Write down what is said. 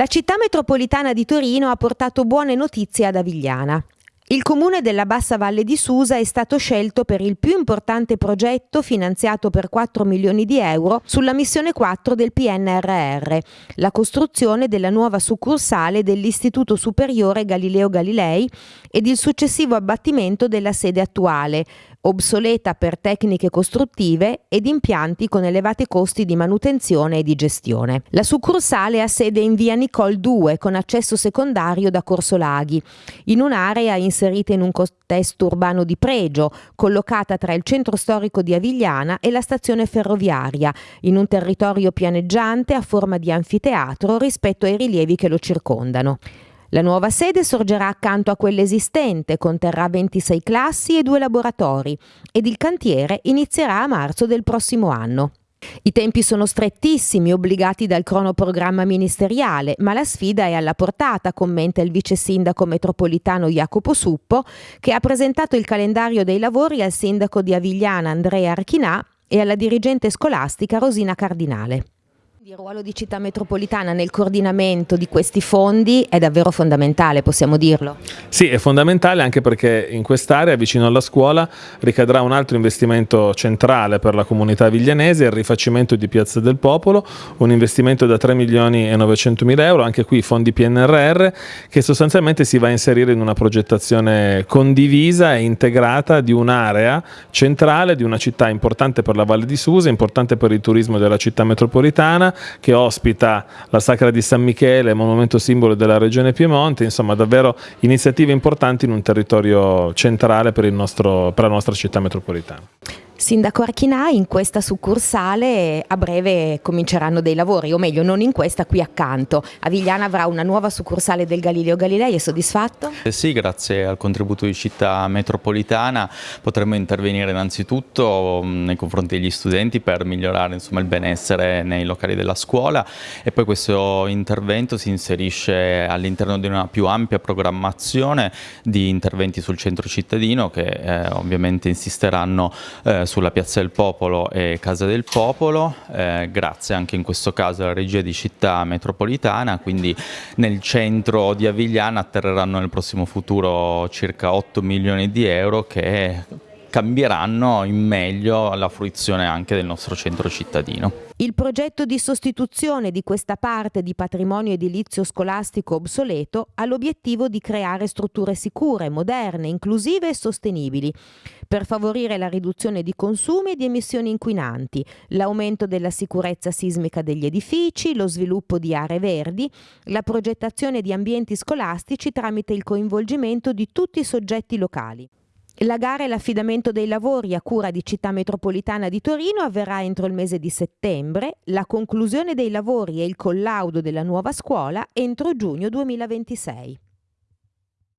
La città metropolitana di Torino ha portato buone notizie ad Avigliana. Il comune della Bassa Valle di Susa è stato scelto per il più importante progetto finanziato per 4 milioni di euro sulla missione 4 del PNRR, la costruzione della nuova succursale dell'Istituto Superiore Galileo Galilei ed il successivo abbattimento della sede attuale, obsoleta per tecniche costruttive ed impianti con elevati costi di manutenzione e di gestione. La succursale ha sede in via Nicole 2 con accesso secondario da Corso Laghi, in un'area inserita in un contesto urbano di pregio, collocata tra il centro storico di Avigliana e la stazione ferroviaria, in un territorio pianeggiante a forma di anfiteatro rispetto ai rilievi che lo circondano. La nuova sede sorgerà accanto a quella esistente, conterrà 26 classi e due laboratori ed il cantiere inizierà a marzo del prossimo anno. I tempi sono strettissimi, obbligati dal cronoprogramma ministeriale, ma la sfida è alla portata, commenta il vice sindaco metropolitano Jacopo Suppo, che ha presentato il calendario dei lavori al sindaco di Avigliana Andrea Archinà e alla dirigente scolastica Rosina Cardinale. Il ruolo di città metropolitana nel coordinamento di questi fondi è davvero fondamentale, possiamo dirlo? Sì, è fondamentale anche perché in quest'area, vicino alla scuola, ricadrà un altro investimento centrale per la comunità viglianese, il rifacimento di Piazza del Popolo, un investimento da 3 milioni e 900 mila euro, anche qui fondi PNRR, che sostanzialmente si va a inserire in una progettazione condivisa e integrata di un'area centrale, di una città importante per la Valle di Susa, importante per il turismo della città metropolitana, che ospita la Sacra di San Michele, monumento simbolo della regione Piemonte, insomma davvero iniziative importanti in un territorio centrale per, nostro, per la nostra città metropolitana. Sindaco Archinà, in questa succursale a breve cominceranno dei lavori, o meglio non in questa, qui accanto. Avigliana avrà una nuova succursale del Galileo Galilei, è soddisfatto? Eh sì, grazie al contributo di città metropolitana potremmo intervenire innanzitutto mm, nei confronti degli studenti per migliorare insomma, il benessere nei locali della scuola e poi questo intervento si inserisce all'interno di una più ampia programmazione di interventi sul centro cittadino che eh, ovviamente insisteranno eh, sulla Piazza del Popolo e Casa del Popolo, eh, grazie anche in questo caso alla regia di città metropolitana, quindi nel centro di Avigliana atterreranno nel prossimo futuro circa 8 milioni di euro che cambieranno in meglio la fruizione anche del nostro centro cittadino. Il progetto di sostituzione di questa parte di patrimonio edilizio scolastico obsoleto ha l'obiettivo di creare strutture sicure, moderne, inclusive e sostenibili per favorire la riduzione di consumi e di emissioni inquinanti, l'aumento della sicurezza sismica degli edifici, lo sviluppo di aree verdi, la progettazione di ambienti scolastici tramite il coinvolgimento di tutti i soggetti locali. La gara e l'affidamento dei lavori a cura di Città Metropolitana di Torino avverrà entro il mese di settembre, la conclusione dei lavori e il collaudo della nuova scuola entro giugno 2026.